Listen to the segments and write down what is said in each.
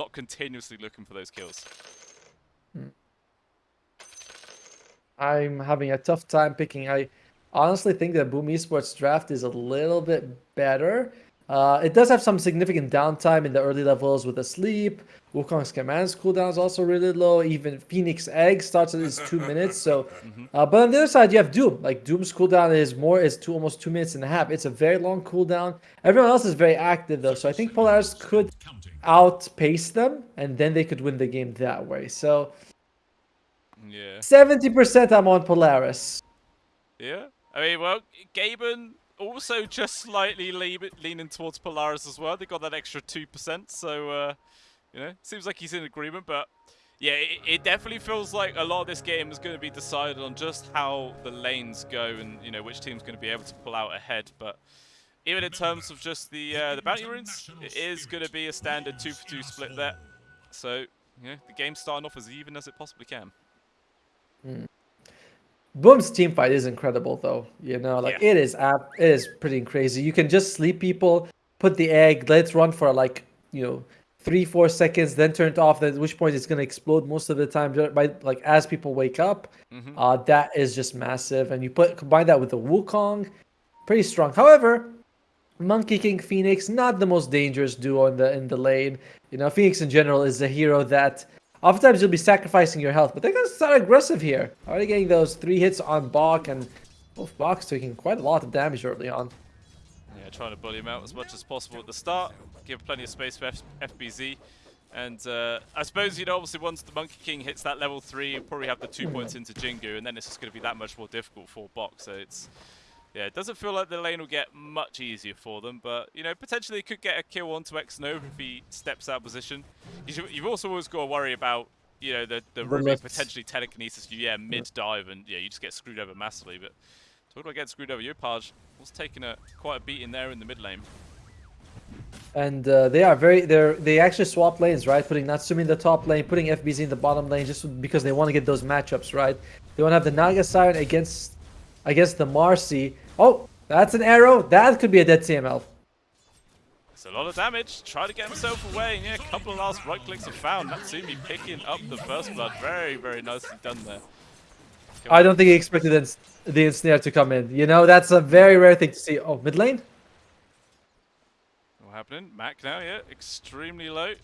not continuously looking for those kills. I'm having a tough time picking. I honestly think that Boom Esports draft is a little bit better. Uh, it does have some significant downtime in the early levels with the sleep. Wukong's commands cooldown is also really low. Even Phoenix Egg starts at its two minutes. So, uh, but on the other side, you have Doom. Like Doom's cooldown is more is two almost two minutes and a half. It's a very long cooldown. Everyone else is very active though, so I think Polaris could outpace them, and then they could win the game that way. So, Yeah. seventy percent I'm on Polaris. Yeah. I mean, well, Gaben also just slightly le- leaning towards Polaris as well. They got that extra 2%, so, uh, you know, seems like he's in agreement, but yeah, it, it definitely feels like a lot of this game is going to be decided on just how the lanes go and, you know, which team's going to be able to pull out ahead, but even in terms of just the uh, the bounty runes, it is going to be a standard 2 for 2 split there. So, you know, the game's starting off as even as it possibly can. Boom's team fight is incredible though. You know, like Yeah. it is it is pretty crazy. You can just sleep people, put the egg, let's run for like, you know, three, four seconds, then turn it off, then at which point it's gonna explode most of the time by like as people wake up. Mhm. Uh that is just massive. And you put combine that with the Wukong, pretty strong. However, Monkey King Phoenix, not the most dangerous duo in the in the lane. You know, Phoenix in general is a hero that oftentimes you'll be sacrificing your health, but they're gonna start aggressive here. Already getting those three hits on Bach and both Bach's taking quite a lot of damage early on. Yeah, trying to bully him out as much as possible at the start, give plenty of space for F FBZ. And uh, I suppose, you know, obviously once the Monkey King hits that level 3, you'll probably have the two points into Jingu, and then it's just going to be that much more difficult for Box. So it's, yeah, it doesn't feel like the lane will get much easier for them, but, you know, potentially could get a kill onto X-Nova if he steps out of position. You You've also always got to worry about, you know, the, the The potentially telekinesis you, yeah, mid-dive, and, yeah, you just get screwed over massively, but... Talking about getting screwed over, you Yopaj was taking a quite a beating there in the mid lane. And uh, they are very they're they actually swap lanes, right? Putting Natsumi in the top lane, putting FBZ in the bottom lane, just because they want to get those matchups, right? They want to have the Naga Siren against against the Marcy. Oh, that's an arrow. That could be a dead TML. It's a lot of damage. Try to get himself away. And yeah, a couple of last right clicks are found. Natsumi picking up the first blood. Very, very nicely done there. Come I on. don't think he expected the, the ensnare to come in. You know, that's a very rare thing to see. Oh, mid lane? Happening? Mac now, yeah, extremely low.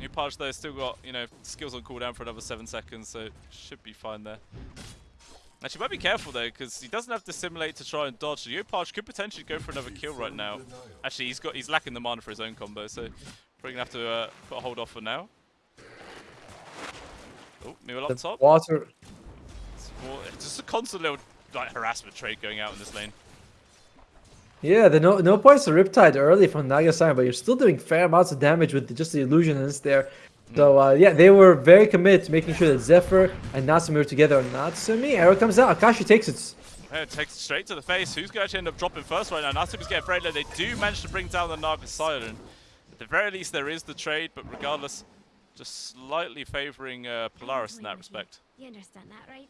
Yopaj though still got, you know, skills on cooldown for another seven seconds, so should be fine there. Actually, might be careful though, because he doesn't have to simulate to try and dodge. So Yopaj could potentially go for another kill right now. Actually, he's got he's lacking the mana for his own combo, so probably gonna have to uh, put a hold off for now. Oh, Newell up top. water. It's just a constant little like harassment trade going out in this lane. Yeah, the no no points to Riptide early from Naga Siren, but you're still doing fair amounts of damage with just the illusionist there. So uh, yeah, they were very committed to making sure that Zephyr and Natsumi were together. Natsumi, arrow comes out. Akashi takes it. Yeah, it takes it straight to the face. Who's going to end up dropping first right now? Natsumi's getting very low. They do manage to bring down the Naga Siren. At the very least, there is the trade, but regardless, just slightly favouring uh, Polaris in that respect. You understand that, right?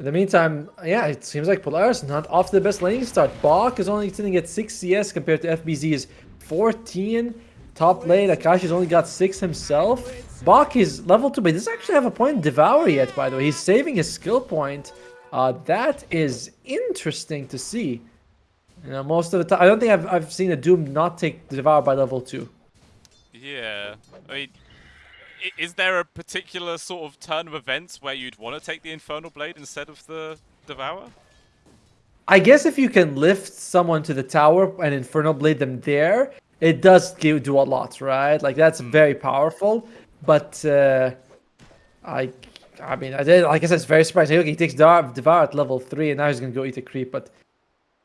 In the meantime, yeah, it seems like Polaris not off to the best laning start. Bach is only sitting at 6 CS compared to FBZ's 14. Top lane, Akashi's only got 6 himself. Bach is level 2, but he doesn't actually have a point in Devour yet, by the way. He's saving his skill point. Uh, that is interesting to see. You know, most of the time, I don't think I've, I've seen a Doom not take Devour by level 2. Yeah, I mean, is there a particular sort of turn of events where you'd want to take the Infernal Blade instead of the Devour? I guess if you can lift someone to the tower and Infernal Blade them there, it does give, do a lot, right? Like that's very powerful. But uh, I, I mean, I did. Like I said, it's very surprising. Okay, he takes Devour, at level three, and now he's gonna go eat a creep. But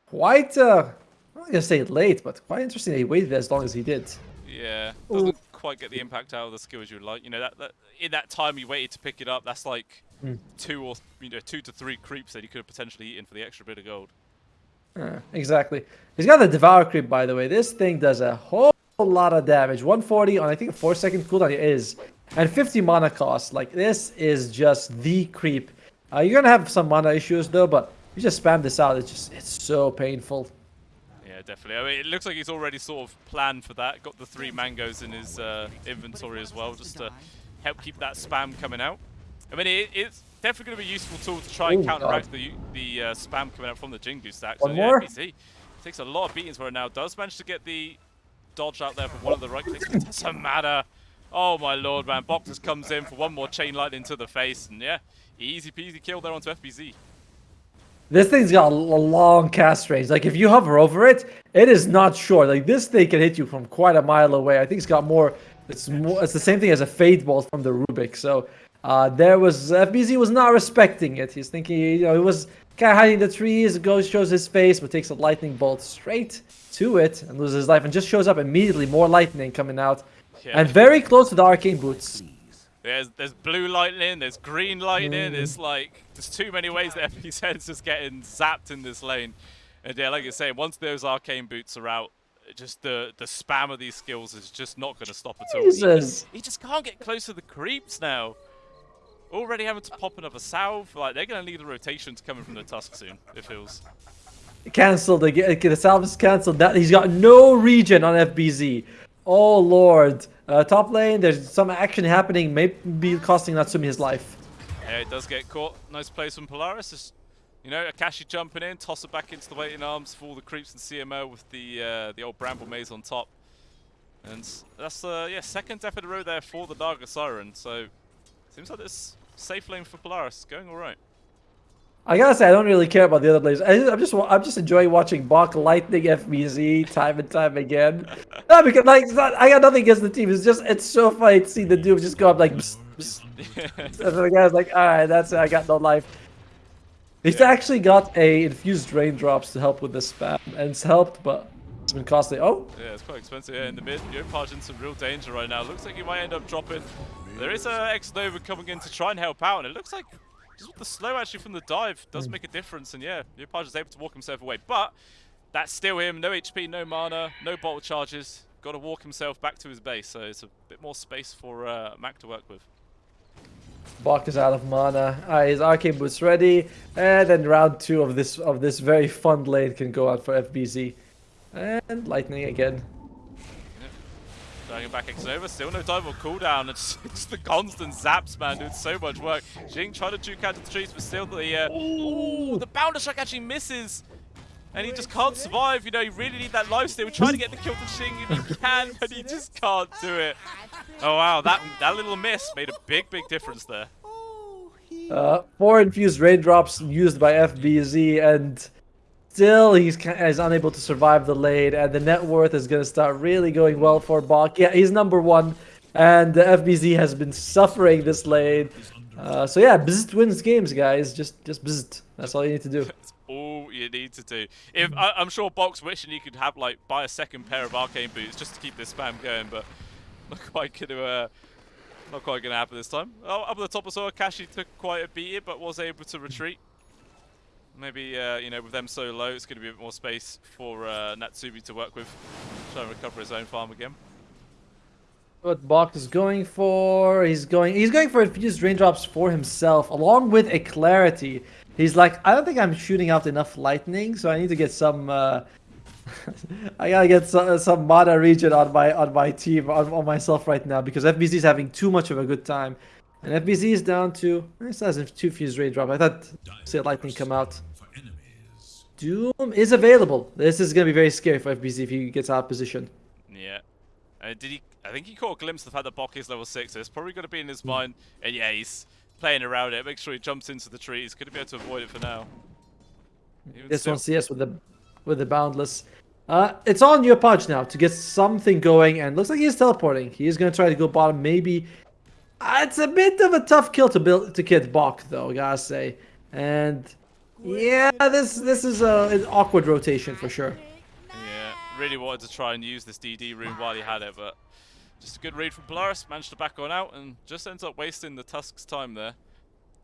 quite, uh, I'm not gonna say it late, but quite interesting that he waited as long as he did. Yeah, doesn't quite get the impact out of the skill as you'd like. You know, that, that in that time you waited to pick it up, that's like Mm. two or you know two to three creeps that you could have potentially eaten for the extra bit of gold. Uh, exactly. He's got the Devour creep, by the way. This thing does a whole lot of damage. 140 on I think a four second cooldown it is, and 50 mana cost. Like this is just the creep. Uh, you're gonna have some mana issues though, but you just spam this out. It's just it's so painful. Definitely. I mean, it looks like he's already sort of planned for that. Got the three mangoes in his uh, inventory as well, just to help keep that spam coming out. I mean, it, it's definitely going to be a useful tool to try and Ooh, counteract the the uh, spam coming out from the Jingu stack. One so, more? yeah, FBZ takes a lot of beatings for it now. Does manage to get the dodge out there for one of the right clicks. It doesn't matter. Oh my lord, man. Just comes in for one more chain lightning to the face, and yeah, easy peasy kill there onto FBZ. This thing's got a long cast range. Like if you hover over it, it is not short. Like this thing can hit you from quite a mile away. I think it's got more. It's more. It's the same thing as a fade bolt from the Rubik. So uh, there was FBZ was not respecting it. He's thinking, you know, he was kind of hiding in the trees. Goes shows his face, but takes a lightning bolt straight to it and loses his life, and just shows up immediately. More lightning coming out, Yeah. and very close to the arcane boots. There's there's blue lightning, there's green lightning. Mm. It's like there's too many ways that FBZ is just getting zapped in this lane. And yeah, like I say, once those arcane boots are out, just the the spam of these skills is just not going to stop at all. He just, Jesus. he just can't get close to the creeps now. Already having to pop another salve. Like they're going to need the rotations coming from the tusk soon. It feels. Cancelled again. The salve is cancelled. That he's got no regen on FBZ. Oh lord. Uh, top lane, there's some action happening. Maybe be costing Natsumi his life. Yeah, it does get caught. Nice place from Polaris. Just, you know, Akashi jumping in, toss it back into the waiting arms for all the creeps and CMO with the uh, the old Bramble Maze on top. And that's, uh, yeah, second death in a row there for the Darker Siren. So, seems like this safe lane for Polaris going all right. I gotta say, I don't really care about the other players. I, I'm just, I'm just enjoying watching Bach lightning FBZ time and time again. no, because like, not, I got nothing against the team. It's just, it's so funny to see the dude just go up like, psst, psst. and the guy's like, all right, that's it. I got no life. He's Yeah. actually got a infused raindrops to help with the spam, and it's helped, but it's been costly. Oh, Yeah, it's quite expensive here in the mid. Yopaj in some real danger right now. Looks like he might end up dropping. There is a X Nova coming in to try and help out, and it looks like just with the slow actually from the dive does make a difference. And yeah, Yopaj is able to walk himself away, but that's still him. No HP, no mana, no bolt charges. Got to walk himself back to his base, so it's a bit more space for uh, Mac to work with. Bach is out of mana. Uh, his arcane boots ready, and then round two of this of this very fun lane can go out for FBZ, and lightning again. Dragging back X Nova, still no time or cooldown. It's just the constant zaps, man, doing so much work. Jing trying to juke out the trees, but still the uh, ooh, the bounder shock actually misses. And he just can't survive, you know, you really need that life steal. Trying to get the kill to Xing if he can, but he just can't do it. Oh wow, that that little miss made a big, big difference there. Uh, four infused raindrops used by FBZ, and still he's is unable to survive the lane. And the net worth is gonna start really going well for Bach. Yeah, he's number one, and the FBZ has been suffering this lane. Uh, so yeah, Bzzzt wins games, guys. Just just Bzzzt. That's all you need to do. That's all you need to do. If I, I'm sure Box wishing he could have like buy a second pair of arcane boots just to keep this spam going, but not quite gonna uh, not quite gonna happen this time. Oh, up at the top as well, Kashi took quite a beat, but was able to retreat. Maybe uh, you know with them so low, it's gonna be a bit more space for uh, Natsumi to work with, try and recover his own farm again. What Bach is going for? He's going. He's going for infused raindrops for himself, along with a clarity. He's like, I don't think I'm shooting out enough lightning, so I need to get some. Uh, I gotta get some, some mana region on my on my team on, on myself right now because FBZ is having too much of a good time, and FBZ is down to. It says two fused raindrop. I thought see lightning come out. Doom is available. This is gonna be very scary for FBZ if he gets out of position. Yeah. Uh, did he? I think he caught a glimpse of the fact that Bok is level six. So it's probably going to be in his mind. And yeah, he's playing around it. Make sure he jumps into the trees. Could be able to avoid it for now. Even This still- one CS with the with the boundless. Uh, it's on your punch now to get something going, and looks like he's teleporting. He's gonna try to go bottom. Maybe Uh, it's a bit of a tough kill to build to get Bach though, gotta say. And yeah, this this is a, an awkward rotation for sure. Yeah, really wanted to try and use this DD rune while he had it, but just a good read from Polaris. Managed to back on out and just ends up wasting the Tusk's time there.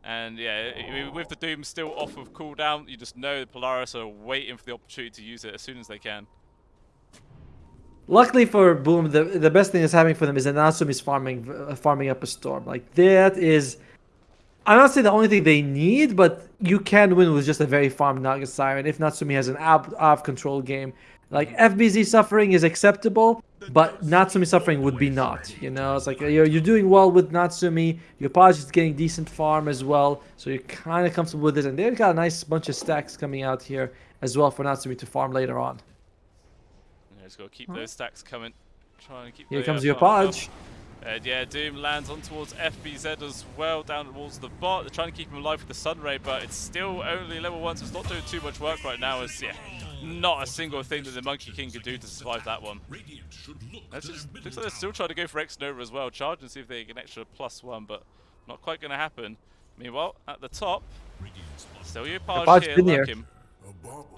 And yeah, with the Doom still off of cooldown, you just know Polaris are waiting for the opportunity to use it as soon as they can. Luckily for Boom, the the best thing that's happening for them is that Natsumi is farming uh, farming up a storm. Like that is, I'm not saying the only thing they need, but you can win with just a very farmed Naga Siren if Natsumi has an out, of control game. Like FBZ suffering is acceptable, but Natsumi suffering would be not. You know, it's like you're, you're doing well with Natsumi. Yopaj is getting decent farm as well, so you're kind of comfortable with it. And they've got a nice bunch of stacks coming out here as well for Natsumi to farm later on. Yeah, just got to keep those stacks coming. Trying to keep. Here comes uh, your farm up. And yeah, Doom lands on towards FBZ as well, down towards the bot. They're trying to keep him alive with the Sun Ray, but it's still only level 1, so it's not doing too much work right now. As yeah, not a single thing that the Monkey King could do to survive that one. That's just, looks like they're still trying to go for X Nova as well. Charge and see if they get an extra plus one, but not quite going to happen. Meanwhile, at the top, still your Paj Paj here, been here.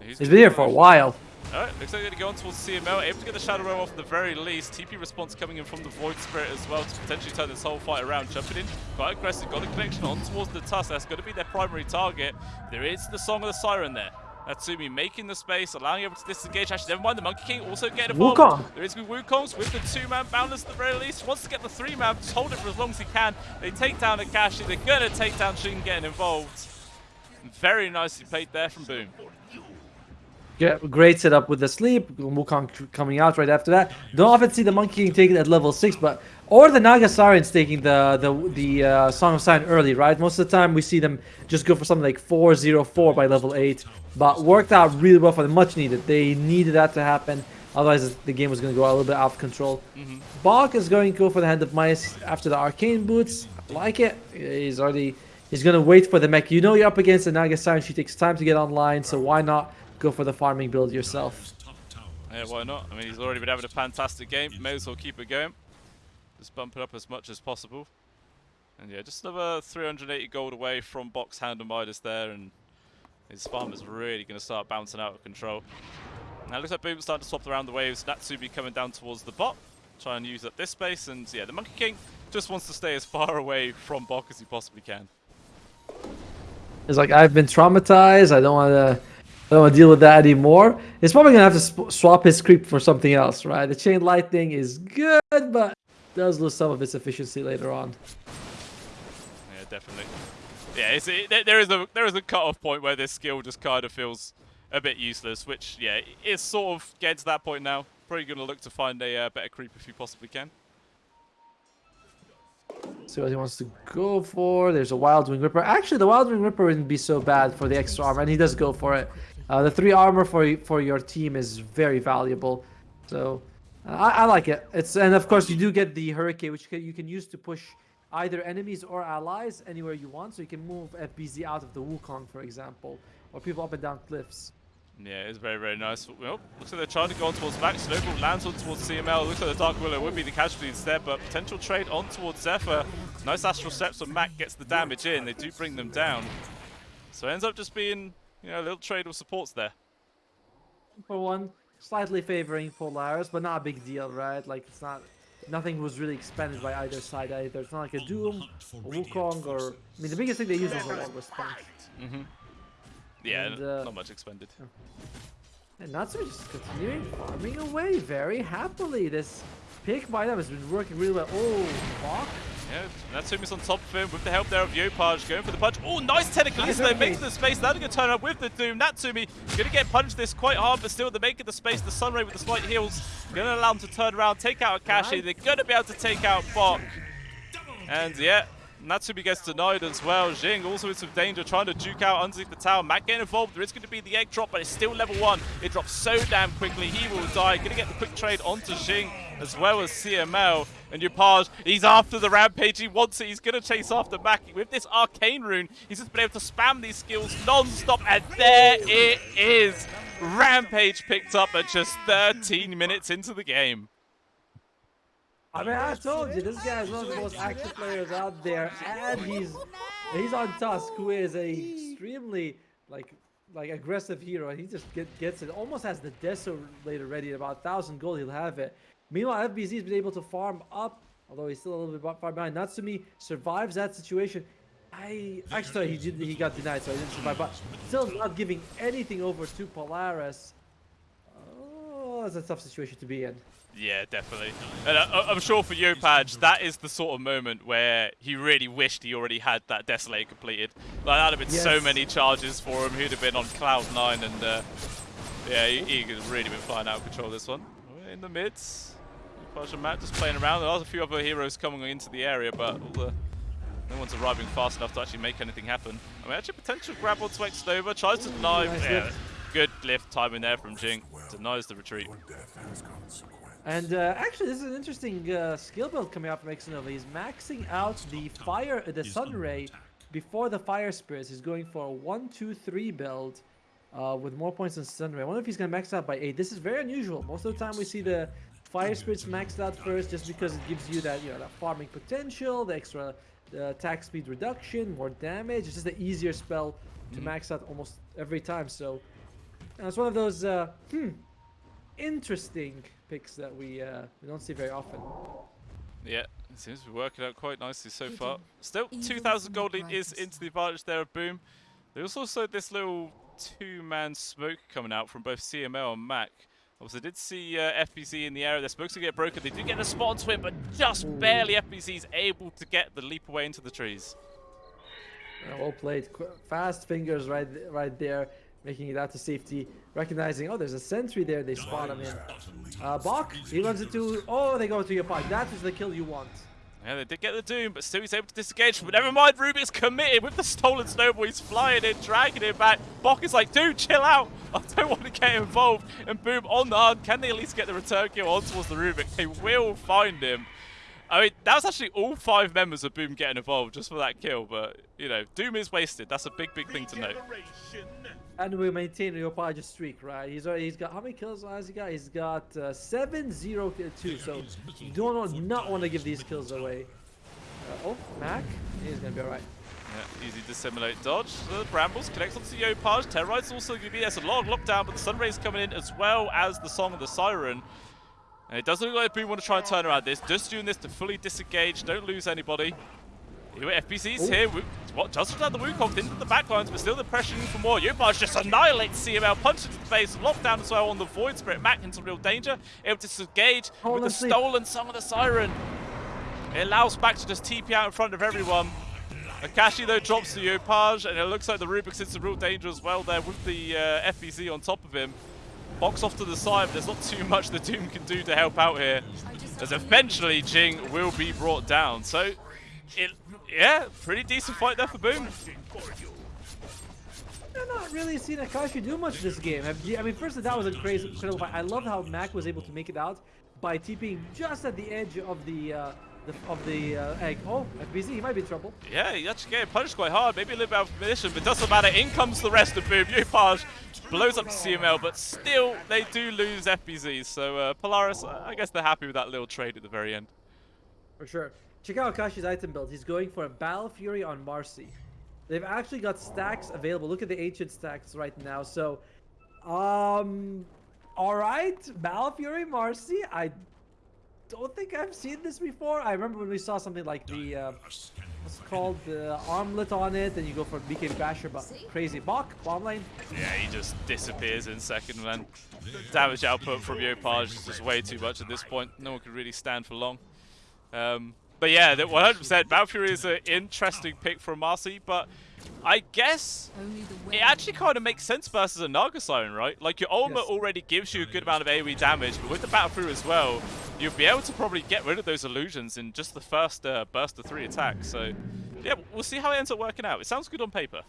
He's He's been here for a while. Alright, looks like they're going to go on towards CML, able to get the Shadow Realm off at the very least. TP response coming in from the Void Spirit as well to potentially turn this whole fight around. Jumping in, quite aggressive, got a connection on towards the Tusk. That's going to be their primary target. There is the Song of the Siren there. Natsumi making the space, allowing everyone to disengage. Actually, never mind, the Monkey King also getting involved. Wukong. There is Wukongs with the two-man boundless at the very least. Wants to get the three-man, just hold it for as long as he can. They take down Akashi. They're going to take down Shin getting involved. Very nicely played there from Boom. Great setup with the sleep. Wukong coming out right after that. Don't often see the Monkey King taking at level six, but or the Naga Sirens taking the the the uh, Song of Sign early, right? Most of the time we see them just go for something like four zero four by level eight, but worked out really well for them. Much needed. They needed that to happen. Otherwise, the game was going to go a little bit out of control. Bach is going to go for the Hand of Midas after the Arcane Boots. I like it. He's already he's going to wait for the mech. You know you're up against the Naga Siren. She takes time to get online, so why not go for the farming build yourself? Yeah, why not? I mean, he's already been having a fantastic game. May as well keep it going. Just bump it up as much as possible. And yeah, just another 380 gold away from Box Hand and Midas there, and his farm is really going to start bouncing out of control. Now it looks like Boom's starting to swap around the waves. Natsumi coming down towards the bot, try and use up this space, and yeah, the Monkey King just wants to stay as far away from Bok as he possibly can. It's like I've been traumatized. I don't want to. I don't want to deal with that anymore. He's probably gonna have to swap his creep for something else, right? The chain lightning is good, but does lose some of its efficiency later on. Yeah, definitely. Yeah, it's, it, there- there is a there is a cut-off point where this skill just kind of feels a bit useless, which yeah, is sort of getting to that point now. Probably going to look to find a uh, better creep if you possibly can. See what he wants to go for. There's a Wild Wing Ripper. Actually, the Wild Wing Ripper wouldn't be so bad for the extra armor, and he does go for it. Uh, the three armor for for your team is very valuable, so uh, I, I like it. It's and of course you do get the Hurricane, which you can, use to push either enemies or allies anywhere you want. So you can move FBZ out of the Wukong, for example, or people up and down cliffs. Yeah, it's very, very nice. Well, looks like they're trying to go on towards Max. Snowball lands on towards CML. Looks like the Dark Willow would be the casualty instead, but potential trade on towards Zephyr. Nice Astral Steps on Mac gets the damage in. They do bring them down. So it ends up just being, you know, a little trade of supports there. For one, slightly favoring Polaris, but not a big deal, right? Like it's not. Nothing was really expended by either side either. It's not like a Doom, a Wukong, or I mean the biggest thing they use is a War Response. Yeah, And, uh, not much expended. And Natsumi just continuing farming away very happily. This pick by them has been working really well. Oh, fuck. Yeah, Natsumi's on top of him with the help there of Yopaj going for the punch. Oh, nice technical they make the space. That's going to turn up with the Doom. Natsumi going to get punched this quite hard, but still they're making the space. The Sunray with the slight heals going to allow him to turn around, take out Akashi. They're going to be able to take out Bok. And yeah, Natsumi gets denied as well. Jing also in some danger, trying to duke out underneath the tower. Matt getting involved. There is going to be the egg drop, but it's still level one. It drops so damn quickly. He will die. Going to get the quick trade onto Jing as well as CML. And Yopaj, he's after the rampage. He wants it. He's going to chase after Maki. With this arcane rune, he's just been able to spam these skills non-stop. And there it is. Rampage picked up at just 13 minutes into the game. I mean, I told you, this guy is one of the most active players out there, and he's he's on Tusk, who is a extremely like like aggressive hero. He just get, gets it, almost has the Desolator ready. At about thousand gold, he'll have it. Meanwhile, FBZ has been able to farm up, although he's still a little bit far behind. Natsumi survives that situation. I actually he did, he got denied, so he didn't survive. But still not giving anything over to Polaris. Oh, that's a tough situation to be in. Yeah, definitely. And I, I'm sure for Yopaj, that is the sort of moment where he really wished he already had that Desolator completed. Like, that'd have been so many charges for him. He'd have been on cloud nine, and uh, Yeah, he, he could really been flying out of control this one. In the mids. Pudge and Matt just playing around. There are a few other heroes coming into the area, but all the, no one's arriving fast enough to actually make anything happen. I mean, actually, potential grab onto Xnova. Tries to deny. nice yeah, lift. good lift timing there from Jing. Denies the retreat. And uh, actually, this is an interesting uh, skill build coming up from Xnova. He's maxing out the fire, uh, the Sun Ray before the Fire Spirits. He's going for a one, two, three build uh, with more points than Sun Ray. I wonder if he's going to max out by eight. This is very unusual. Most of the time, we see the Fire Spirits maxed out first, just because it gives you that you know that farming potential, the extra attack speed reduction, more damage. It's just the easier spell to max out almost every time. So it's one of those uh, hmm interesting picks that we uh, we don't see very often. Yeah, it seems to be working out quite nicely so far. Still, 2,000 gold lead is into the advantage there of Boom. There's also this little two-man smoke coming out from both CML and Mac. Obviously, did see uh, FBZ in the area. Their smokes going to get broken. They do get a spot onto him, but just barely FBZ's able to get the leap away into the trees. Well played. Qu- Fast fingers right th- right there, making it out to safety. Recognizing, oh, there's a sentry there. They spot him in. Uh, Bach, he runs into. Oh, they go to your pod. That is the kill you want. Yeah, they did get the Doom, but still he's able to disengage. But never mind, Rubik's committed with the stolen snowball. He's flying in, dragging him back. Bok is like, dude, chill out. I don't want to get involved. And boom, on the hunt. Can they at least get the return kill on towards the Rubik? They will find him. I mean, that was actually all five members of Boom getting involved just for that kill. But, you know, Doom is wasted. That's a big, big thing to note. And we maintain Leopard's streak, right? He's already, he's got how many kills has he got? He's got uh, seven, zero, two. So you don't not want to give these kills away. Uh, oh, Mac, he's gonna be alright. Yeah, easy dissimilate dodge. The Brambles connects onto Yopaj. Terrorite's also going to be a lot of lockdown, but the Sunray's coming in as well as the Song of the Siren. And it doesn't look like Boom want to try and turn around this. Just doing this to fully disengage. Don't lose anybody. Here, FBZ's Ooh. here. Wo- What does down the Wukong into the backlines, but still the pressure for more. Yopaj just annihilates CML, punches to the face, lockdown as well on the Void Spirit. Mac into real danger, able to disengage Hold with the sleep. stolen Song of the Siren. It allows Mac to just TP out in front of everyone. Akashi though drops the Yopaj, and it looks like the Rubik's in some real danger as well there with the uh, FBZ on top of him. Box off to the side, but there's not too much the Doom can do to help out here. As eventually Jing will be brought down. So, it, yeah, pretty decent fight there for Boom. I've not really seen Akashi do much this game. I mean, first of all, that was a crazy, incredible fight. I love how Mac was able to make it out by TPing just at the edge of the, uh, the of the uh, egg. Oh, FBZ, he might be in trouble. Yeah, he actually getting punished quite hard. Maybe a little bit out of position, but doesn't matter. In comes the rest of Boom. Yopaj blows up CML, but still they do lose FBZ. So uh, Polaris, I guess they're happy with that little trade at the very end. For sure. Check out Akashi's item build. He's going for a Battle Fury on Marcy. They've actually got stacks available. Look at the ancient stacks right now. So, um, all right, Battle Fury Marcy. I don't think I've seen this before. I remember when we saw something like the uh, what's it called the armlet on it, and you go for BK Basher, but crazy Bach bomb lane. Yeah, he just disappears in second, man. Damage output from Yopaj is just way too much at this point. No one could really stand for long. Um, but yeah, that 100% Battle Fury is an interesting pick from Marcy, but I guess it actually kind of makes sense versus a Naga Siren, right? Like your ultimate Yes. already gives you a good amount of AoE damage, but with the Battle Fury as well, you'll be able to probably get rid of those illusions in just the first uh, burst of three attacks. So yeah, we'll see how it ends up working out. It sounds good on paper.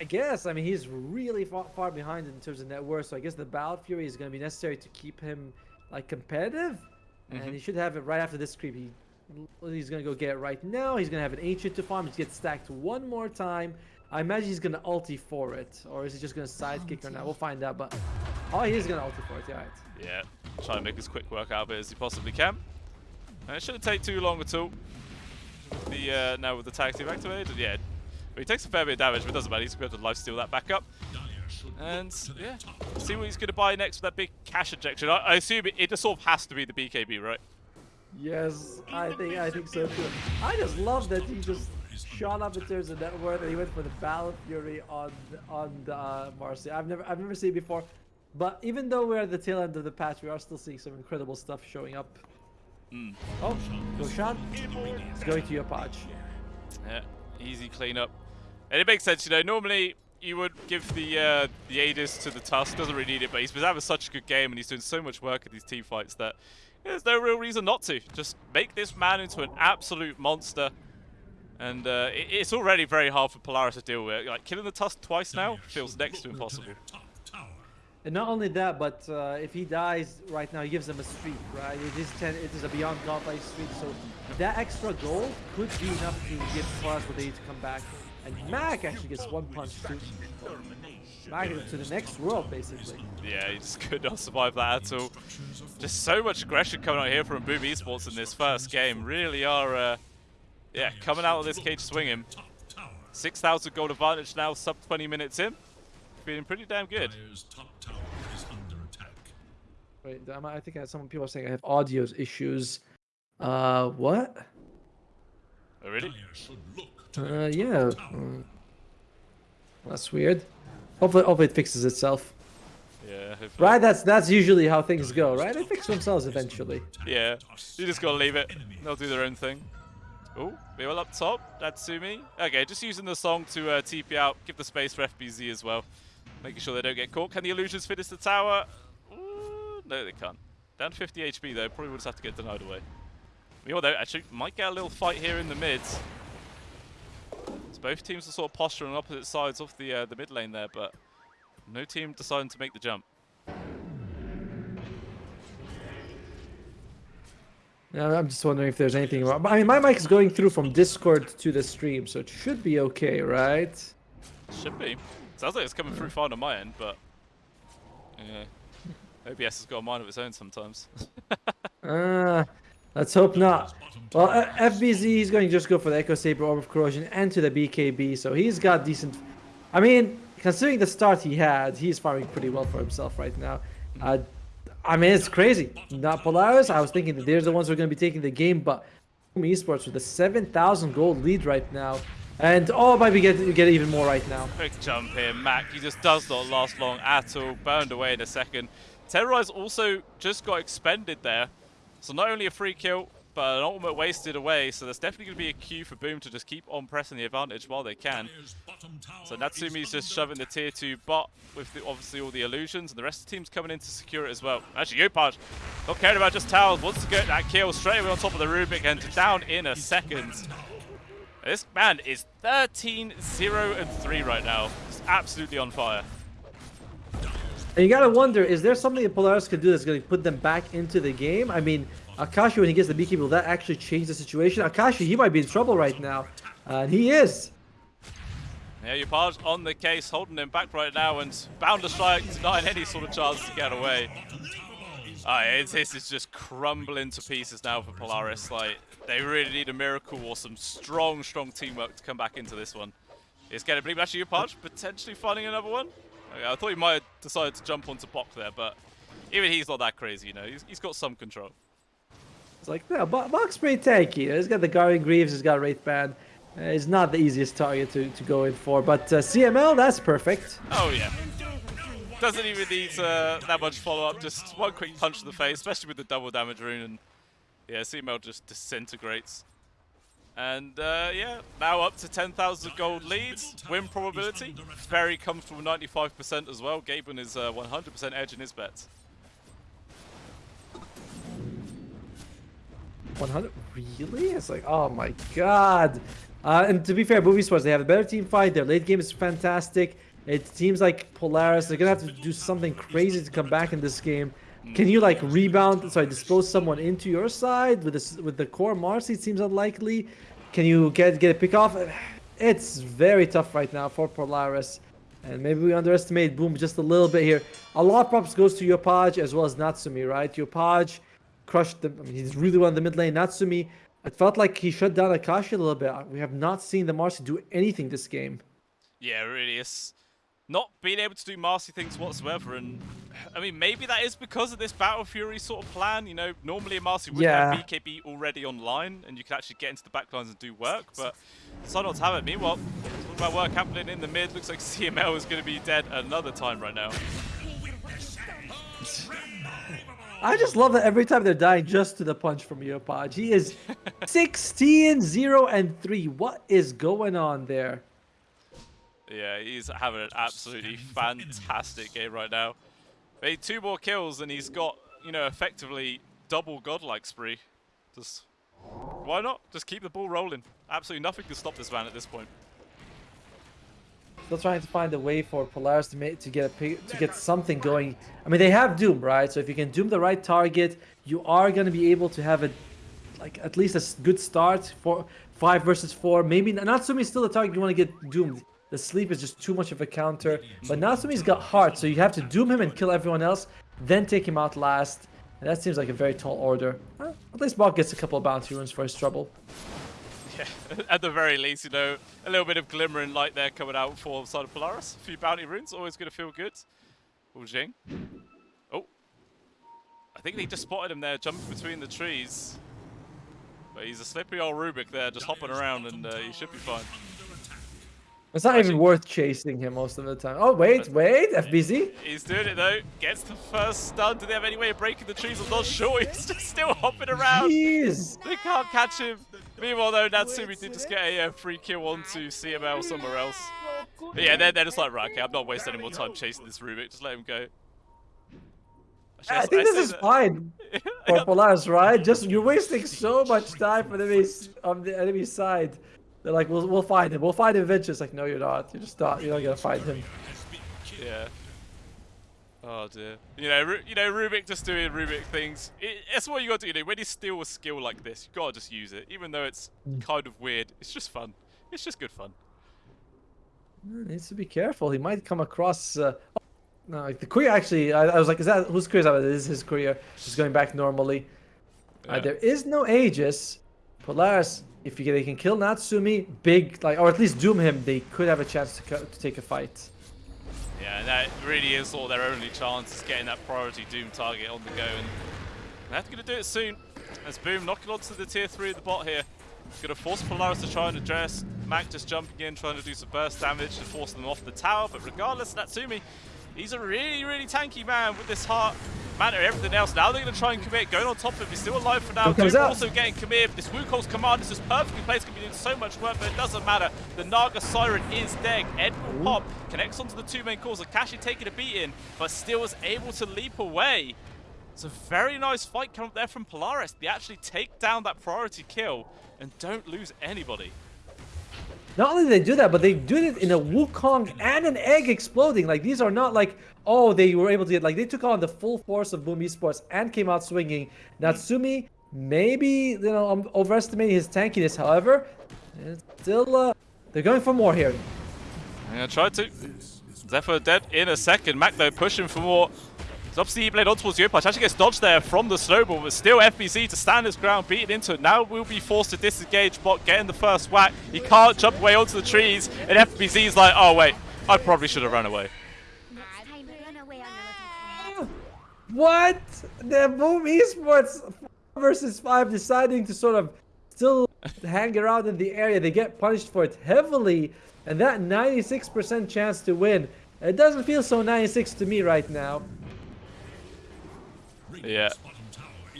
I guess. I mean, he's really far, far behind in terms of net worth, so I guess the Battle Fury is going to be necessary to keep him like competitive, and he should have it right after this creep. He he's going to go get it right now. He's going to have an ancient to farm. Just gets stacked one more time. I imagine he's going to ulti for it, or is he just going to sidekick or not? We'll find out. But oh, he is going to ulti for it. Yeah, right. Yeah, try and make as quick work out of it as he possibly can. And it shouldn't take too long at all. With the uh, now with the tag team activated, yeah. But he takes a fair bit of damage, but it doesn't matter. He's going to be able to lifesteal that back up. And yeah, see what he's going to buy next with that big cash injection. I, I assume it, it just sort of has to be the BKB, right? Yes, I think I think so too. I just love that he just shot up in terms of net worth and he went for the Battle Fury on on the, uh, Marcy. I've never I've never seen it before, but even though we're at the tail end of the patch, we are still seeing some incredible stuff showing up. Mm. Oh, Roshan is going to your patch. Yeah, easy cleanup. And it makes sense, you know, normally you would give the uh, the Aegis to the Tusk. Doesn't really need it, but he's having such a good game and he's doing so much work in these team fights that there's no real reason not to. Just make this man into an absolute monster. And uh, it, it's already very hard for Polaris to deal with. Like killing the Tusk twice now feels next to impossible. And not only that, but uh, if he dies right now, he gives them a streak, right? It is ten. It is a beyond godlike streak, so that extra goal could be enough to give Polaris what they need to come back. And Mac actually gets one punch too. Mac to the next world, basically. Yeah, he just could not survive that at all. Just so much aggression coming out here from Boom Esports in this first game. Really are, uh, yeah, coming out of this cage swinging. 6,000 gold advantage now, sub 20 minutes in. Feeling pretty damn good. Wait, I think some people are saying I have audio issues. Uh, what? Oh, really? Uh, yeah. Uh, that's weird. Hopefully, hopefully it fixes itself. Yeah. Hopefully. Right, that's that's usually how things go, right? They fix themselves eventually. Yeah, you just gotta leave it. They'll do their own thing. Oh, we all up top. Natsumi. Okay, just using the song to uh, TP out, give the space for FBZ as well. Making sure they don't get caught. Can the illusions finish the tower? Ooh, no, they can't. Down 50 HP though, probably would just have to get denied away. We although actually might get a little fight here in the mids. Both teams are sort of posturing on opposite sides of the uh, the mid lane there, but no team deciding to make the jump. Yeah, I'm just wondering if there's anything wrong. I mean, my mic is going through from Discord to the stream, so it should be okay, right? Should be. Sounds like it's coming through fine on my end, but yeah, OBS has got a mind of its own sometimes. uh, let's hope not. Well, uh, FBZ, he's going to just go for the Echo Saber Orb of Corrosion and to the BKB, so he's got decent... I mean, considering the start he had, he's farming pretty well for himself right now. Uh, I mean, it's crazy. Not Polaris. I was thinking that they're the ones who are going to be taking the game, but Esports with a 7,000 gold lead right now. And oh, might be get get even more right now. Quick jump here, Mac. He just does not last long at all. Burned away in a second. Terrorize also just got expended there. So not only a free kill, but an ultimate wasted away, so there's definitely going to be a queue for Boom to just keep on pressing the advantage while they can. So Natsumi's just shoving the tier 2 bot with the, obviously all the illusions, and the rest of the team's coming in to secure it as well. Actually, Yopaj, not caring about just towers, wants to get that kill straight away on top of the Rubik and down in a second. This man is 13, 0, and 3 right now. He's absolutely on fire. And you gotta wonder, is there something that Polaris could do that's gonna put them back into the game? I mean, Akashi, when he gets the BKB, will that actually change the situation? Akashi, he might be in trouble right now. And he is. Yeah, Yopaj on the case, holding him back right now, and bound to strike, denying any sort of chance to get away. Uh, this is just crumbling to pieces now for Polaris. Like, they really need a miracle or some strong, strong teamwork to come back into this one. It's to believe actually Yopaj potentially finding another one. Okay, I thought he might have decided to jump onto Bok there, but even he's not that crazy, you know. He's, he's got some control. It's like, no, Bok's pretty tanky. He's got the Guardian Greaves, he's got Wraithband. Uh, he's not the easiest target to, to go in for, but uh, CML, that's perfect. Oh, yeah. Doesn't even need uh, that much follow-up, just one quick punch to the face, especially with the double damage rune, and yeah, CML just disintegrates. And uh, yeah, now up to 10,000 gold leads, win probability, very comfortable 95% as well. Gaben is 100% uh, edge in his bets. 100? Really? It's like, oh my god. Uh, and to be fair, Boom Esports, they have a better team fight. Their late game is fantastic. It seems like Polaris, they're going to have to do something crazy to come back in this game. Can you like rebound, sorry, dispose someone into your side with this with the core Marcy? It seems unlikely. Can you get get a pick off? It's very tough right now for Polaris. And maybe we underestimate Boom just a little bit here. A lot of props goes to Yopaj as well as Natsumi, right? Yopaj crushed the. I mean, he's really won the mid lane. Natsumi, it felt like he shut down Akashi a little bit. We have not seen the Marci do anything this game. Yeah, really. It's not being able to do Marci things whatsoever. And I mean, maybe that is because of this Battle Fury sort of plan. You know, normally a Marci would yeah. have BKB already online and you can actually get into the backlines and do work. But Synods have it. Meanwhile, talking about work happening in the mid, looks like CML is going to be dead another time right now. I just love that every time they're dying just to the punch from Yopaj. He is 16, 0, and 3. What is going on there? Yeah, he's having an absolutely fantastic game right now. Made two more kills and he's got, you know, effectively double godlike spree. Just why not? Just keep the ball rolling. Absolutely nothing can stop this man at this point. Still trying to find a way for Polaris to make to get a, to get something going. I mean, they have Doom, right? So if you can Doom the right target, you are going to be able to have a like at least a good start for five versus four. Maybe Natsumi is still the target you want to get doomed. The sleep is just too much of a counter. But Natsumi's got heart, so you have to doom him and kill everyone else, then take him out last. And that seems like a very tall order. At least Bok gets a couple of bounty runes for his trouble. Yeah, at the very least, you know, a little bit of glimmering light there coming out for side of Polaris. A few bounty runes, always going to feel good. Wu Jing. Oh. I think they just spotted him there, jumping between the trees. But he's a slippery old Rubik there, just hopping around, and uh, he should be fine. It's not even worth chasing him most of the time. Oh, wait, wait, FBZ. He's doing it though. Gets the first stun. Do they have any way of breaking the trees? I'm not sure. He's just still hopping around. Jeez. They can't catch him. Meanwhile, though, Natsumi did just get a uh, free kill onto CML somewhere else. But yeah, they're, they're just like, right, okay, I'm not wasting any more time chasing this Rubik. Just let him go. Actually, I think I this is that. fine for Polaris, right? Just you're wasting so much time for the on the enemy side. They're like, we'll we'll find him. We'll find him eventually. It's like, no, you're not. You're just not. You're not gonna find him. Yeah. Oh dear. You know, Ru you know, Rubik just doing Rubik things. It, that's what you got to do. You know, when you steal a skill like this, you gotta just use it, even though it's mm. kind of weird. It's just fun. It's just good fun. Needs to be careful. He might come across. Uh, no, like the career actually, I, I, was like, is that whose that? It is his career. He's going back normally. Uh, yeah. Uh, there is no Aegis. Polaris, if you, they can kill Natsumi, big, like, or at least doom him, they could have a chance to, to take a fight. Yeah, and that really is sort of their only chance is getting that priority Doom target on the go. And they're going to do it soon. As Boom knocking onto the tier 3 of the bot here. Going to force Polaris to try and address. Mac just jumping in, trying to do some burst damage to force them off the tower. But regardless, Natsumi He's a really, really tanky man with this heart, mana, everything else. Now they're going to try and commit, going on top of him. He's still alive for now. Doom also getting commit. This Wukong's command is just perfectly placed. Can be doing so much work, but it doesn't matter. The Naga Siren is dead. Ed will pop, connects onto the two main cores. Akashi taking a beating, but still is able to leap away. It's a very nice fight coming up there from Polaris. They actually take down that priority kill and don't lose anybody. Not only do they do that, but they do it in a Wukong and an egg exploding. Like, these are not like, oh, they were able to get, like, they took on the full force of Boom Esports and came out swinging. Natsumi, maybe, you know, I'm overestimating his tankiness. However, still, uh, they're going for more here. Gonna try to. Zephyr dead in a second. Mac, though, pushing for more. Obviously played on towards Yopaj. Actually gets dodged there from the snowball, but still FBZ to stand his ground, beating into it. Now will be forced to disengage. Bot getting the first whack. He can't jump away onto the trees, and FBZ's like, oh wait, I probably should have run away. What? The Boom Esports versus 5 deciding to sort of still hang around in the area. They get punished for it heavily, and that 96% chance to win. It doesn't feel so 96 to me right now. Yeah.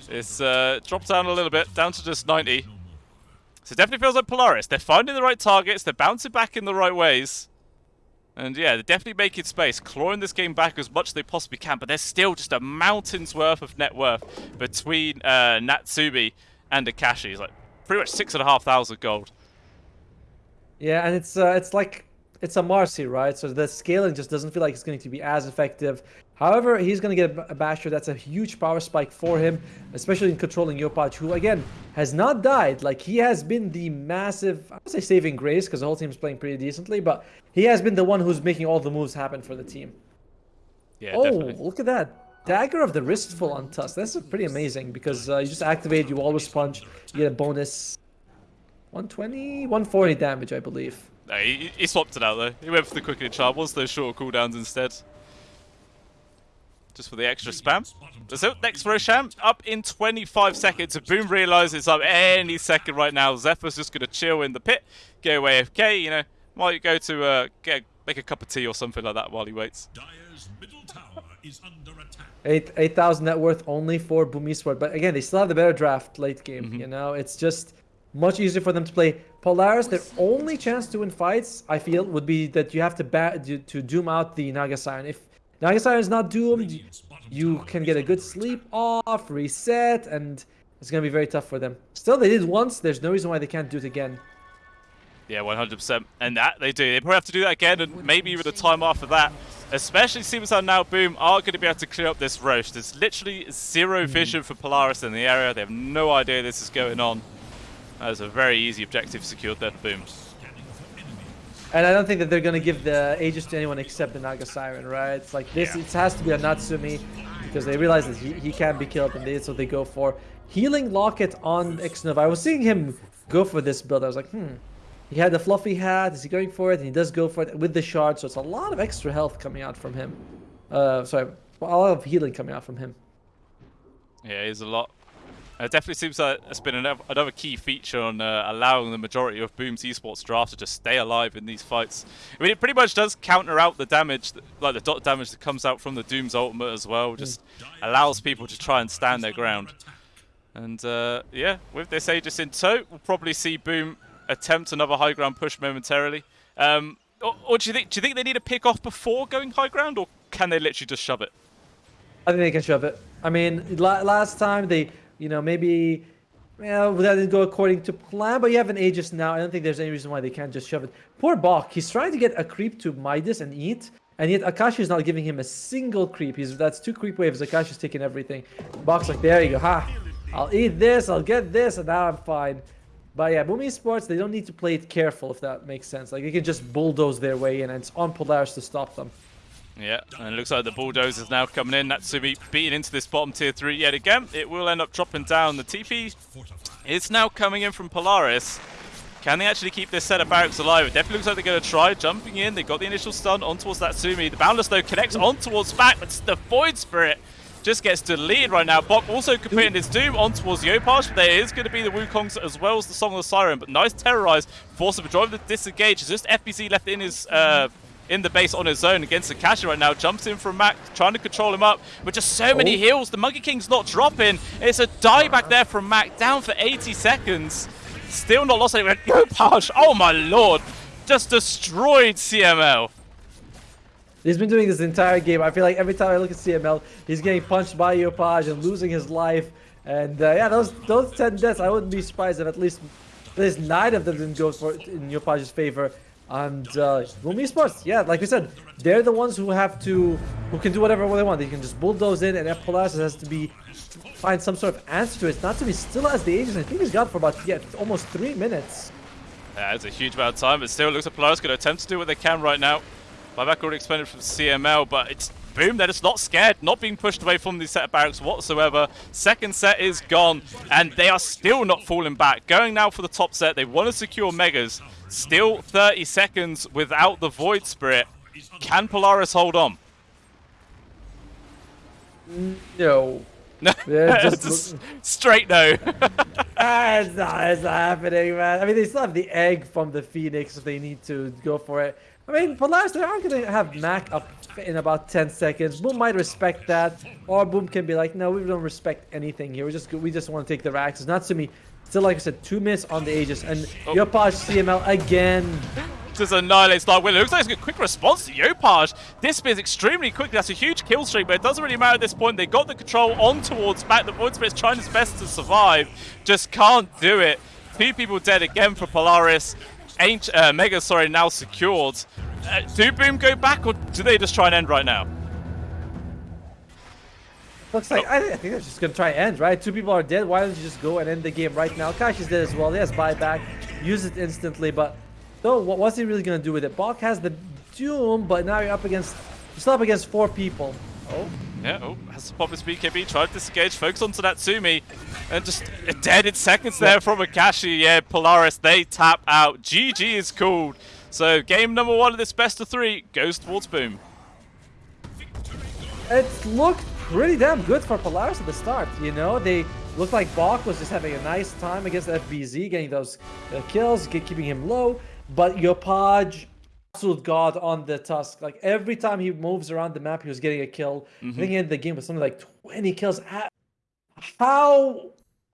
It's uh, dropped down a little bit, down to just 90. So it definitely feels like Polaris. They're finding the right targets, they're bouncing back in the right ways. And yeah, they're definitely making space, clawing this game back as much as they possibly can, but there's still just a mountain's worth of net worth between uh, Natsumi and Akashi. It's like pretty much six and a half thousand gold. Yeah, and it's uh, it's like it's a Marci, right? So the scaling just doesn't feel like it's going to be as effective. However, he's going to get a Basher. That's a huge power spike for him, especially in controlling Yopaj, who, again, has not died. Like, he has been the massive, I would say saving grace, because the whole team is playing pretty decently, but he has been the one who's making all the moves happen for the team. Yeah, oh, definitely. look at that. Dagger of the Ristul on Tusk. That's pretty amazing, because uh, you just activate, you always punch, you get a bonus 120, 140 damage, I believe. No, he, he swapped it out though. He went for the quickening charm. Wants those shorter cooldowns instead. Just for the extra spam. So next Roshan, up in 25 seconds. Boom realizes it's up any second right now, Zephyr's just going to chill in the pit, go away AFK, you know, might go to uh, get make a cup of tea or something like that while he waits. Eight eight thousand net worth only for Boom Esport, but again, they still have the better draft late game. Mm -hmm. You know, it's just much easier for them to play. Polaris, their only chance to win fights, I feel, would be that you have to ba- to doom out the Naga Siren. If Naga Siren is not doomed, you can get a good sleep off, reset, and it's going to be very tough for them. Still, they did once. There's no reason why they can't do it again. Yeah, 100%. And that they do. They probably have to do that again, and maybe even a time after that. Especially seems how now Boom are going to be able to clear up this roast. There's literally zero Hmm. vision for Polaris in the area. They have no idea this is going on. That is a very easy objective secured there for Boom. And I don't think that they're going to give the Aegis to anyone except the Naga Siren, right? It's like this, it has to be a Natsumi because they realize that he, he can't be killed and that's what they go for. Healing Locket on Xnova. I was seeing him go for this build. I was like, hmm. He had the fluffy hat. Is he going for it? And he does go for it with the shard. So it's a lot of extra health coming out from him. Uh, sorry, a lot of healing coming out from him. Yeah, is a lot. It definitely seems like it's been another, key feature on uh, allowing the majority of Boom's esports draft to just stay alive in these fights. I mean, it pretty much does counter out the damage, that, like the dot damage that comes out from the Doom's ultimate as well. Just allows people to try and stand their ground. And uh, yeah, with this Aegis in tow, we'll probably see Boom attempt another high ground push momentarily. Um, or, or do you think do you think they need to pick off before going high ground, or can they literally just shove it? I think they can shove it. I mean, last time they, you know, maybe, well, that didn't go according to plan. But you have an Aegis now. I don't think there's any reason why they can't just shove it. Poor Bach. He's trying to get a creep to Midas and eat, and yet Akashi is not giving him a single creep. He's that's two creep waves. Akashi's taking everything. Bach's like, there you go, ha. I'll eat this. I'll get this, and now I'm fine. But yeah, Boom Esports, they don't need to play it careful if that makes sense. Like they can just bulldoze their way in, and it's on Polaris to stop them. Yeah, and it looks like the bulldozer's now coming in. Natsumi beating into this bottom tier 3 yet again. It will end up dropping down. The TP is now coming in from Polaris. Can they actually keep this set of barracks alive? It definitely looks like they're going to try jumping in. They got the initial stun on towards Natsumi. The Boundless, though, connects on towards Bach, but the Void Spirit just gets deleted right now. Bach also completing his Doom on towards Yopaj, but there is going to be the Wukongs as well as the Song of the Siren. But nice Terrorize, force of drive the disengage. Just FBZ left in his... Uh, in the base on his own against Akashi right now. Jumps in from Mac, trying to control him up. But just so many Oh. heals. The Monkey King's not dropping. It's a die back there from Mac, down for 80 seconds. Still not lost anyone. Yopaj, oh my lord. Just destroyed CML. He's been doing this entire game. I feel like every time I look at CML, he's getting punched by Yopaj and losing his life. And uh, yeah, those those 10 deaths, I wouldn't be surprised if at least at least nine of them didn't go for in Yopaj's favor. And uh, Esports, yeah, like we said, they're the ones who have to, who can do whatever they want. They can just bulldoze in, and F has to be find some sort of answer to it. Not to be still as the Aegis. I think he's got for about yeah, almost three minutes. Yeah, it's a huge amount of time, but still looks like Polaris going to attempt to do what they can right now. Buyback already expended from CML, but it's boom, they're just not scared, not being pushed away from the set of barracks whatsoever. Second set is gone, and they are still not falling back. Going now for the top set, they want to secure Megas. Still 30 seconds without the Void Spirit. Can Polaris hold on? No. No, Yeah, just- just straight no. Ah, it's not, it's not happening, man. I mean, they still have the egg from the Phoenix if they need to go for it. I mean, Polaris, they aren't going to have Mac up in about 10 seconds. Boom might respect that, or Boom can be like, no, we don't respect anything here. We just we just want to take the racks. Natsumi, still, like I said, two minutes on the Aegis, and Oh. Yopaj CML again. just annihilates Dark. It looks like it's a quick response to Yopaj. This spins extremely quickly. That's a huge kill streak, but it doesn't really matter at this point. They got the control on towards Bach. The Void Spirit's trying his best to survive. Just can't do it. Two people dead again for Polaris. Ain't, uh, Mega, sorry, now secured. Uh, do Boom go back, or do they just try and end right now? Looks like, I, I think they're just going to try and end, right? Two people are dead. Why don't you just go and end the game right now? Kashi's dead as well. He has buyback. Use it instantly, but though, what, what's he really going to do with it? Bach has the Doom, but now you're up against, you're still up against four people. Oh, Yeah, oh, has to pop his BKB, try to disengage, focus onto Natsumi, and just dead in seconds there from Akashi. Yeah, Polaris, they tap out. GG is called. So game number one of this best of three goes towards Boom. it looked pretty damn good for Polaris at the start. You know, they looked like Bach was just having a nice time against FBZ, getting those uh, kills, keeping him low. But Yopaj, absolute god on the Tusk. Like every time he moves around the map, he was getting a kill. I think he ended the game with something like 20 kills. How